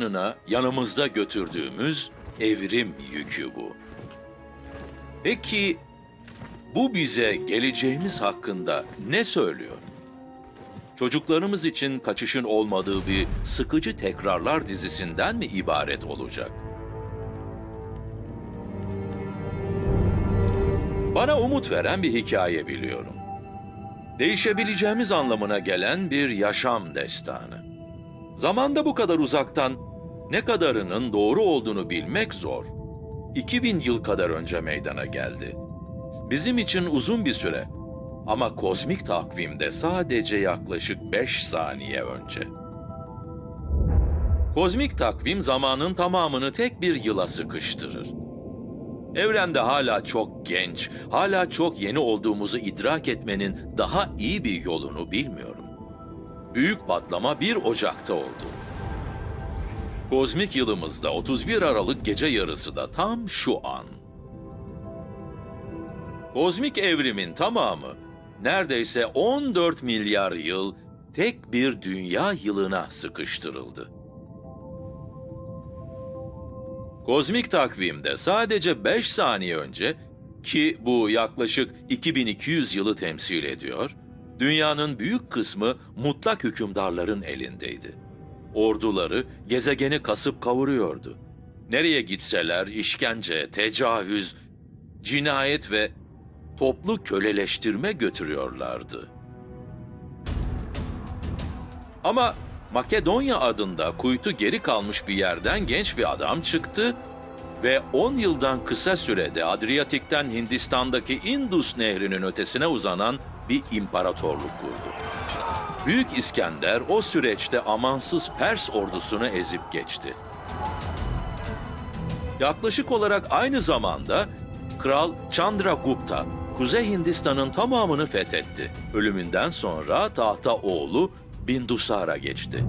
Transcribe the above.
yanına yanımızda götürdüğümüz evrim yükü bu. Peki bu bize geleceğimiz hakkında ne söylüyor? Çocuklarımız için kaçışın olmadığı bir sıkıcı tekrarlar dizisinden mi ibaret olacak? Bana umut veren bir hikaye biliyorum. Değişebileceğimiz anlamına gelen bir yaşam destanı. Zamanda bu kadar uzaktan ne kadarının doğru olduğunu bilmek zor. 2000 yıl kadar önce meydana geldi. Bizim için uzun bir süre ama kozmik takvimde sadece yaklaşık 5 saniye önce. Kozmik takvim zamanın tamamını tek bir yıla sıkıştırır. Evrende hala çok genç, hala çok yeni olduğumuzu idrak etmenin daha iyi bir yolunu bilmiyorum. Büyük patlama 1 Ocak'ta oldu. Kozmik yılımızda 31 Aralık gece yarısı da tam şu an. Kozmik evrimin tamamı neredeyse 14 milyar yıl tek bir dünya yılına sıkıştırıldı. Kozmik takvimde sadece 5 saniye önce ki bu yaklaşık 2200 yılı temsil ediyor, dünyanın büyük kısmı mutlak hükümdarların elindeydi. Orduları gezegeni kasıp kavuruyordu. Nereye gitseler işkence, tecavüz, cinayet ve toplu köleleştirme götürüyorlardı. Ama Makedonya adında kuytu geri kalmış bir yerden genç bir adam çıktı ve 10 yıldan kısa sürede Adriyatik'ten Hindistan'daki Indus Nehri'nin ötesine uzanan bir imparatorluk kurdu. Büyük İskender o süreçte amansız Pers ordusunu ezip geçti. Yaklaşık olarak aynı zamanda Kral Chandragupta, Kuzey Hindistan'ın tamamını fethetti. Ölümünden sonra tahta oğlu Bindusara geçti.